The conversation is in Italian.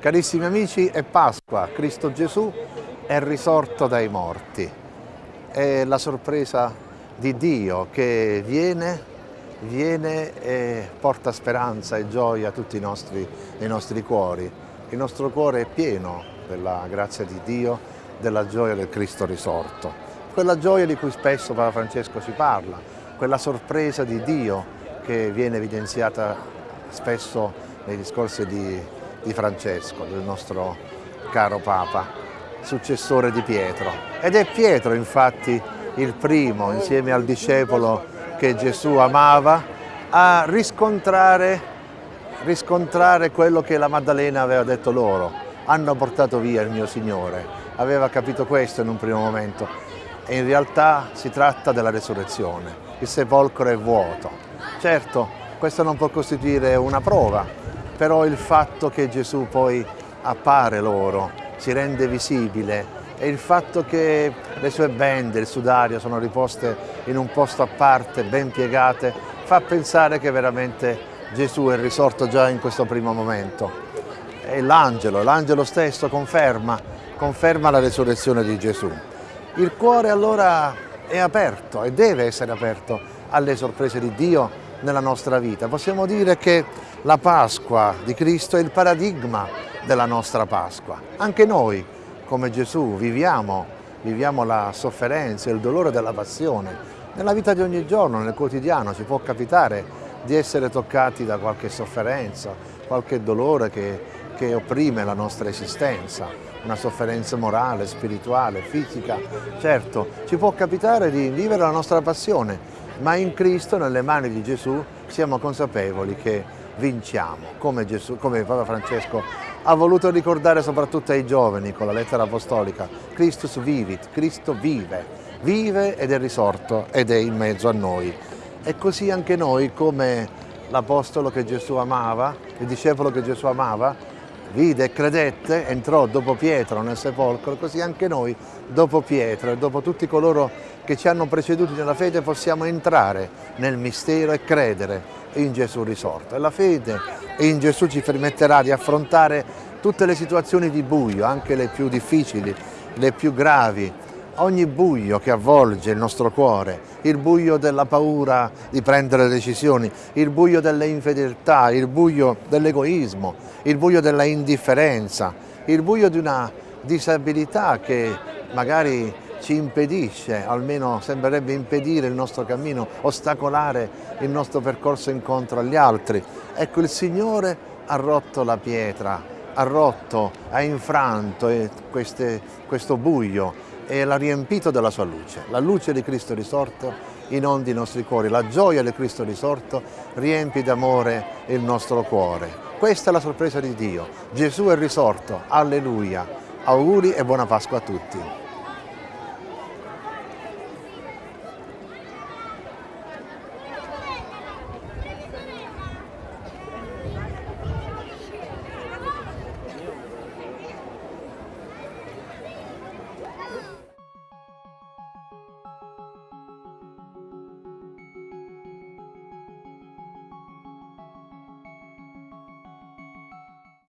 Carissimi amici, è Pasqua, Cristo Gesù è risorto dai morti. È la sorpresa di Dio che viene, viene e porta speranza e gioia a tutti i nostri, i nostri cuori. Il nostro cuore è pieno della grazia di Dio, della gioia del Cristo risorto. Quella gioia di cui spesso Papa Francesco ci parla, quella sorpresa di Dio che viene evidenziata spesso nei discorsi di di Francesco, del nostro caro Papa, successore di Pietro. Ed è Pietro infatti il primo, insieme al discepolo che Gesù amava, a riscontrare, riscontrare quello che la Maddalena aveva detto loro. Hanno portato via il mio Signore. Aveva capito questo in un primo momento. E in realtà si tratta della resurrezione. Il sepolcro è vuoto. Certo, questo non può costituire una prova, però il fatto che Gesù poi appare loro, si rende visibile e il fatto che le sue bende, il sudario sono riposte in un posto a parte, ben piegate, fa pensare che veramente Gesù è risorto già in questo primo momento. E l'angelo, l'angelo stesso conferma, conferma la resurrezione di Gesù. Il cuore allora è aperto e deve essere aperto alle sorprese di Dio nella nostra vita. Possiamo dire che la Pasqua di Cristo è il paradigma della nostra Pasqua. Anche noi, come Gesù, viviamo, viviamo la sofferenza il dolore della passione. Nella vita di ogni giorno, nel quotidiano, ci può capitare di essere toccati da qualche sofferenza, qualche dolore che, che opprime la nostra esistenza, una sofferenza morale, spirituale, fisica. Certo, ci può capitare di vivere la nostra passione, ma in Cristo, nelle mani di Gesù, siamo consapevoli che vinciamo, come, Gesù, come Papa Francesco ha voluto ricordare soprattutto ai giovani con la lettera apostolica, Christus vivit, Cristo vive, vive ed è risorto ed è in mezzo a noi. E così anche noi, come l'apostolo che Gesù amava, il discepolo che Gesù amava, vide e credette, entrò dopo Pietro nel sepolcro, così anche noi dopo Pietro e dopo tutti coloro che ci hanno preceduti nella fede possiamo entrare nel mistero e credere in Gesù risorto. E la fede in Gesù ci permetterà di affrontare tutte le situazioni di buio, anche le più difficili, le più gravi, ogni buio che avvolge il nostro cuore, il buio della paura di prendere decisioni, il buio delle infedeltà, il buio dell'egoismo, il buio della indifferenza, il buio di una disabilità che magari ci impedisce, almeno sembrerebbe impedire il nostro cammino, ostacolare il nostro percorso incontro agli altri. Ecco, il Signore ha rotto la pietra, ha rotto, ha infranto queste, questo buio e l'ha riempito della sua luce. La luce di Cristo risorto inondi i nostri cuori, la gioia di Cristo risorto riempi d'amore il nostro cuore. Questa è la sorpresa di Dio. Gesù è risorto, alleluia. Auguri e buona Pasqua a tutti.